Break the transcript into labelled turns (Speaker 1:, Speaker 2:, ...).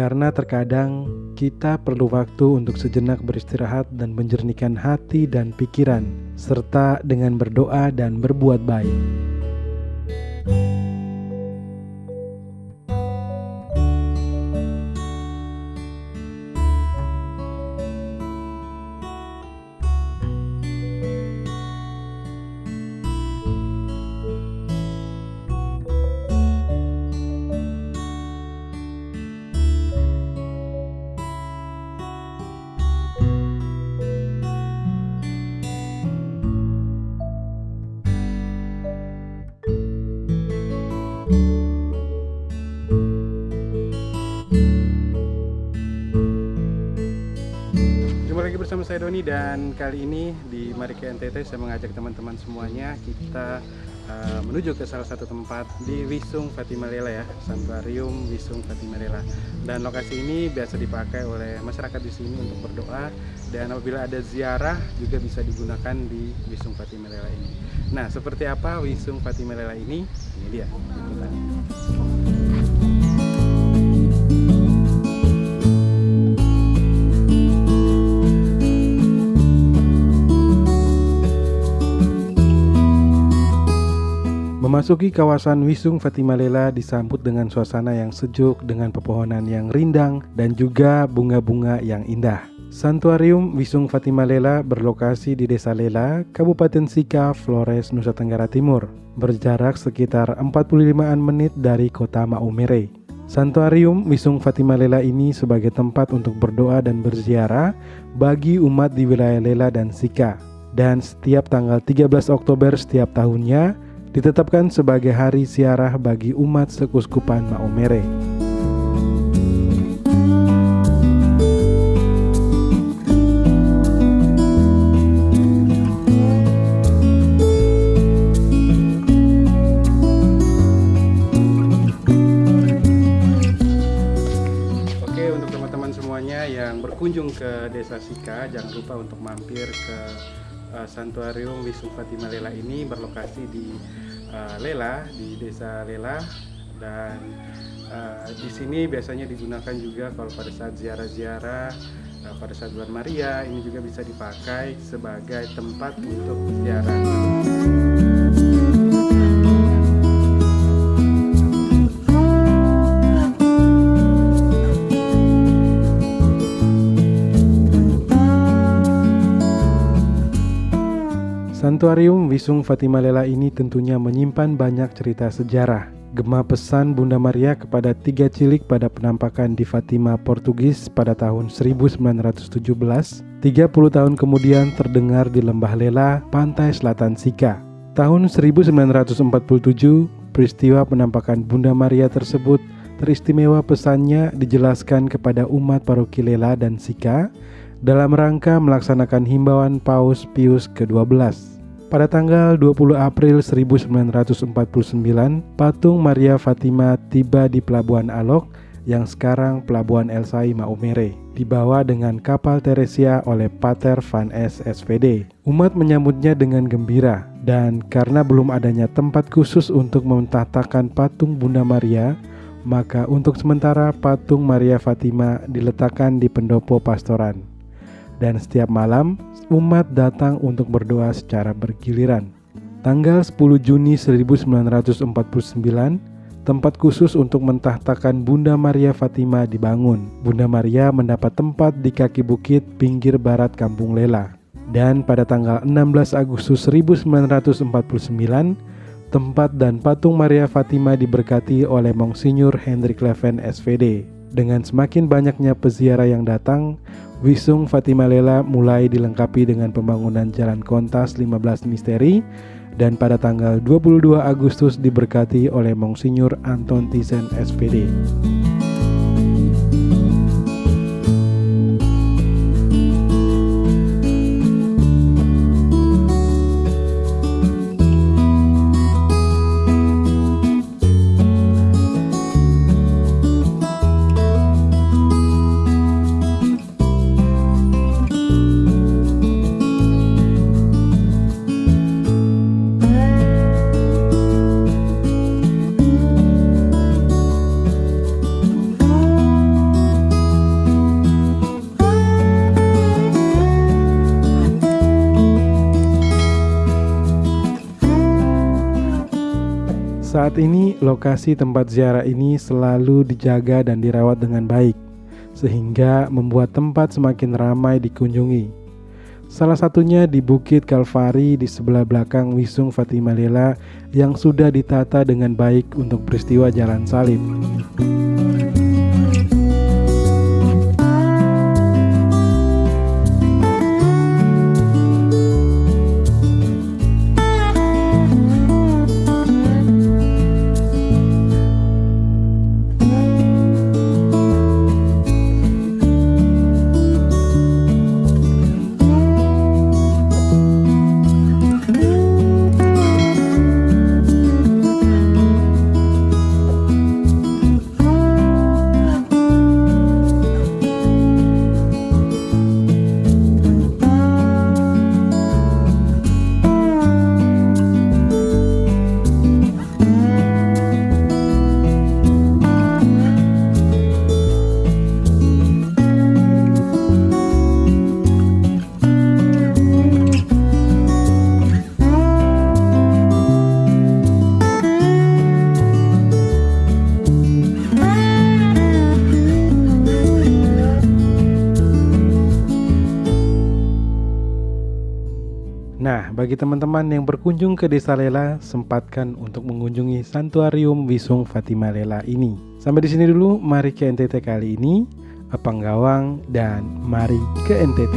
Speaker 1: Karena terkadang kita perlu waktu untuk sejenak beristirahat dan menjernihkan hati dan pikiran, serta dengan berdoa dan berbuat baik. Saya Doni dan kali ini di Mari ke NTT saya mengajak teman-teman semuanya kita uh, menuju ke salah satu tempat di Wisung Fatima Lela ya, Santuarium Wisung Fatima Lela. Dan lokasi ini biasa dipakai oleh masyarakat di sini untuk berdoa dan apabila ada ziarah juga bisa digunakan di Wisung Fatima Lela ini. Nah, seperti apa Wisung Fatima Lela ini? Ini dia. Memasuki kawasan Wisung Fatima Lela disambut dengan suasana yang sejuk dengan pepohonan yang rindang dan juga bunga-bunga yang indah. Santuarium Wisung Fatima Lela berlokasi di Desa Lela, Kabupaten Sika, Flores, Nusa Tenggara Timur, berjarak sekitar 45-an menit dari kota Maumere. Santuarium Wisung Fatima Lela ini sebagai tempat untuk berdoa dan berziarah bagi umat di wilayah Lela dan Sika. Dan setiap tanggal 13 Oktober setiap tahunnya, ditetapkan sebagai hari siarah bagi umat sekuskupan semuanya yang berkunjung ke Desa Sika, jangan lupa untuk mampir ke uh, Santuarium Wisnu Fatima Lela ini berlokasi di uh, Lela di Desa Lela dan uh, di sini biasanya digunakan juga kalau pada saat ziarah-ziarah pada saat bulan Maria ini juga bisa dipakai sebagai tempat untuk ziarah. Santuarium Wisung Fatima Lela ini tentunya menyimpan banyak cerita sejarah. Gema pesan Bunda Maria kepada tiga cilik pada penampakan di Fatima, Portugis pada tahun 1917, 30 tahun kemudian terdengar di Lembah Lela, pantai selatan Sika. Tahun 1947, peristiwa penampakan Bunda Maria tersebut teristimewa pesannya dijelaskan kepada umat paroki Lela dan Sika dalam rangka melaksanakan himbauan Paus Pius ke-12. Pada tanggal 20 April 1949, patung Maria Fatima tiba di Pelabuhan Alok yang sekarang Pelabuhan El Sai Maumere, dibawa dengan kapal Teresia oleh Pater Van S. SVD. Umat menyambutnya dengan gembira, dan karena belum adanya tempat khusus untuk mentahtakan patung Bunda Maria, maka untuk sementara patung Maria Fatima diletakkan di pendopo pastoran dan setiap malam umat datang untuk berdoa secara bergiliran. Tanggal 10 Juni 1949, tempat khusus untuk mentahtakan Bunda Maria Fatima dibangun. Bunda Maria mendapat tempat di kaki bukit pinggir barat Kampung Lela. Dan pada tanggal 16 Agustus 1949, tempat dan patung Maria Fatima diberkati oleh Monsinyur Hendrik Leven SVD. Dengan semakin banyaknya peziarah yang datang, Wisung Fatima Lela mulai dilengkapi dengan pembangunan Jalan Kontas 15 Misteri dan pada tanggal 22 Agustus diberkati oleh Monsinyur Anton Thyssen SPD. Saat ini lokasi tempat ziarah ini selalu dijaga dan dirawat dengan baik sehingga membuat tempat semakin ramai dikunjungi. Salah satunya di Bukit Kalvari di sebelah belakang Wisung Fatimah Lela yang sudah ditata dengan baik untuk peristiwa jalan salib. Bagi teman-teman yang berkunjung ke Desa Lela, sempatkan untuk mengunjungi Santuarium Wisung Fatima Lela ini. Sampai di sini dulu, mari ke NTT kali ini. Apang Gawang dan mari ke NTT.